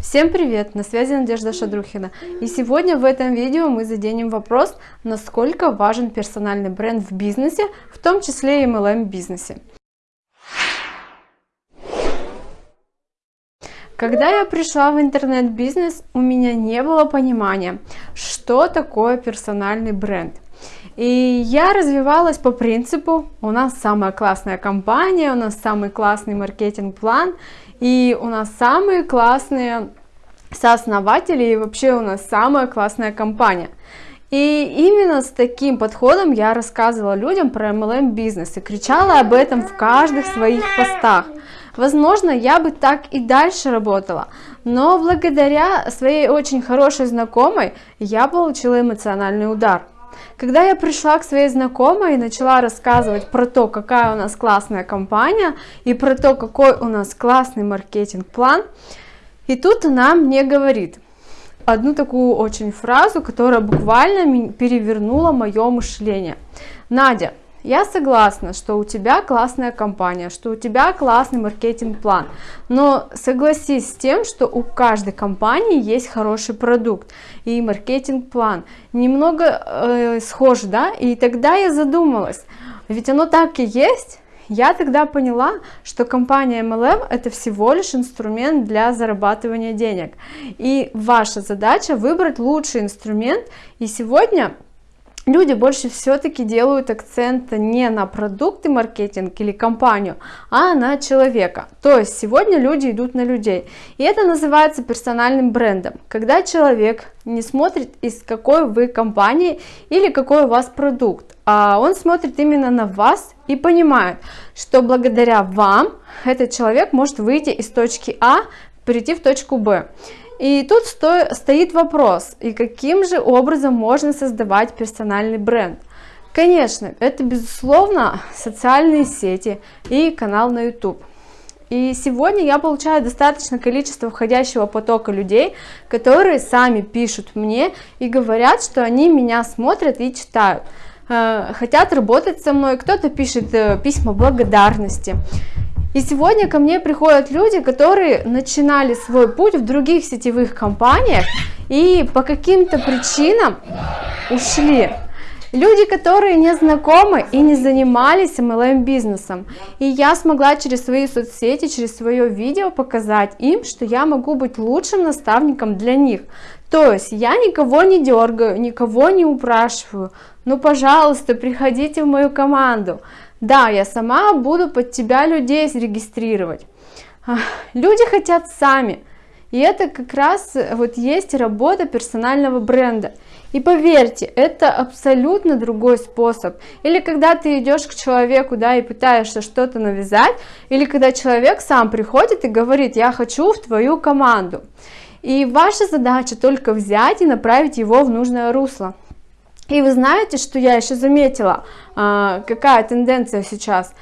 Всем привет! На связи Надежда Шадрухина. И сегодня в этом видео мы заденем вопрос, насколько важен персональный бренд в бизнесе, в том числе и MLM бизнесе. Когда я пришла в интернет-бизнес, у меня не было понимания, что такое персональный бренд. И я развивалась по принципу, у нас самая классная компания, у нас самый классный маркетинг-план, и у нас самые классные сооснователи, и вообще у нас самая классная компания. И именно с таким подходом я рассказывала людям про MLM бизнес и кричала об этом в каждых своих постах. Возможно, я бы так и дальше работала, но благодаря своей очень хорошей знакомой я получила эмоциональный удар. Когда я пришла к своей знакомой и начала рассказывать про то, какая у нас классная компания и про то, какой у нас классный маркетинг-план, и тут она мне говорит одну такую очень фразу, которая буквально перевернула мое мышление. Надя, я согласна, что у тебя классная компания, что у тебя классный маркетинг-план, но согласись с тем, что у каждой компании есть хороший продукт и маркетинг-план. Немного э, схож, да? И тогда я задумалась, ведь оно так и есть, я тогда поняла, что компания MLM это всего лишь инструмент для зарабатывания денег. И ваша задача выбрать лучший инструмент. И сегодня люди больше все-таки делают акцент не на продукты маркетинг или компанию, а на человека. То есть сегодня люди идут на людей. И это называется персональным брендом. Когда человек не смотрит из какой вы компании или какой у вас продукт, а он смотрит именно на вас и понимает, что благодаря вам этот человек может выйти из точки А, перейти в точку Б. И тут сто, стоит вопрос, и каким же образом можно создавать персональный бренд? Конечно, это безусловно социальные сети и канал на YouTube. И сегодня я получаю достаточное количество входящего потока людей, которые сами пишут мне и говорят, что они меня смотрят и читают, э, хотят работать со мной, кто-то пишет э, письма благодарности. И сегодня ко мне приходят люди, которые начинали свой путь в других сетевых компаниях и по каким-то причинам ушли. Люди, которые не знакомы и не занимались MLM бизнесом. И я смогла через свои соцсети, через свое видео показать им, что я могу быть лучшим наставником для них. То есть я никого не дергаю, никого не упрашиваю. Ну, пожалуйста, приходите в мою команду. Да, я сама буду под тебя людей зарегистрировать. Люди хотят сами. И это как раз вот есть работа персонального бренда. И поверьте, это абсолютно другой способ. Или когда ты идешь к человеку, да, и пытаешься что-то навязать, или когда человек сам приходит и говорит, я хочу в твою команду. И ваша задача только взять и направить его в нужное русло. И вы знаете, что я еще заметила, а, какая тенденция сейчас.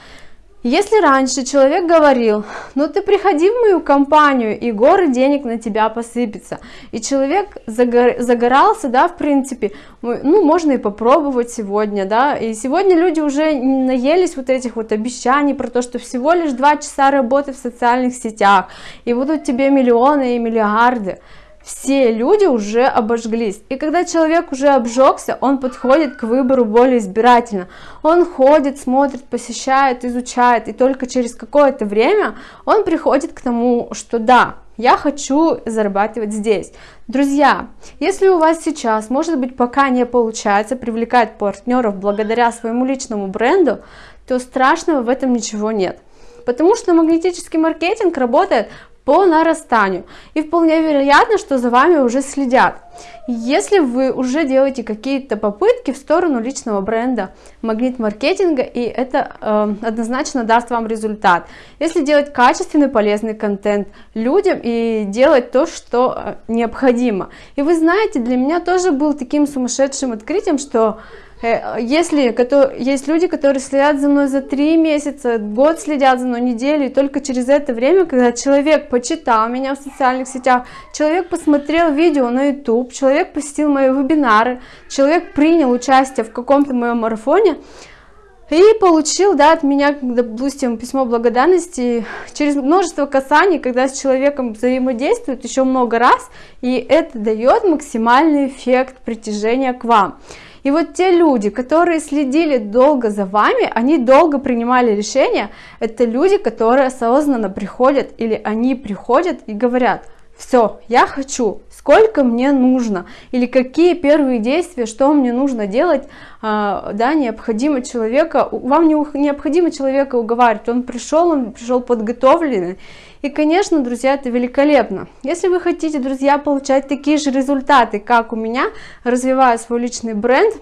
Если раньше человек говорил, ну ты приходи в мою компанию, и горы денег на тебя посыпется, и человек загор, загорался, да, в принципе, ну можно и попробовать сегодня, да, и сегодня люди уже наелись вот этих вот обещаний про то, что всего лишь два часа работы в социальных сетях, и будут тебе миллионы и миллиарды, все люди уже обожглись. И когда человек уже обжегся, он подходит к выбору более избирательно. Он ходит, смотрит, посещает, изучает, и только через какое-то время он приходит к тому, что да, я хочу зарабатывать здесь. Друзья, если у вас сейчас, может быть, пока не получается привлекать партнеров благодаря своему личному бренду, то страшного в этом ничего нет. Потому что магнетический маркетинг работает по нарастанию. И вполне вероятно, что за вами уже следят. Если вы уже делаете какие-то попытки в сторону личного бренда, магнит маркетинга, и это э, однозначно даст вам результат. Если делать качественный, полезный контент людям и делать то, что э, необходимо. И вы знаете, для меня тоже был таким сумасшедшим открытием, что Э, если есть люди, которые следят за мной за три месяца, год следят за мной, неделю, и только через это время, когда человек почитал меня в социальных сетях, человек посмотрел видео на YouTube, человек посетил мои вебинары, человек принял участие в каком-то моем марафоне, и получил, да, от меня, допустим, письмо благодарности через множество касаний, когда с человеком взаимодействует еще много раз, и это дает максимальный эффект притяжения к вам. И вот те люди, которые следили долго за вами, они долго принимали решения, это люди, которые осознанно приходят или они приходят и говорят, все, я хочу, сколько мне нужно, или какие первые действия, что мне нужно делать, а, да, необходимо человека, вам не необходимо человека уговаривать, он пришел, он пришел подготовленный, и, конечно, друзья, это великолепно. Если вы хотите, друзья, получать такие же результаты, как у меня, развивая свой личный бренд,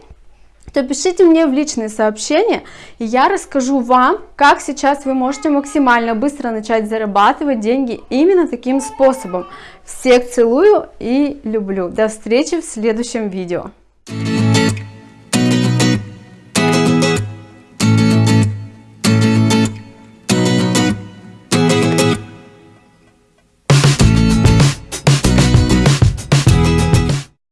то пишите мне в личные сообщения, и я расскажу вам, как сейчас вы можете максимально быстро начать зарабатывать деньги именно таким способом. Всех целую и люблю. До встречи в следующем видео.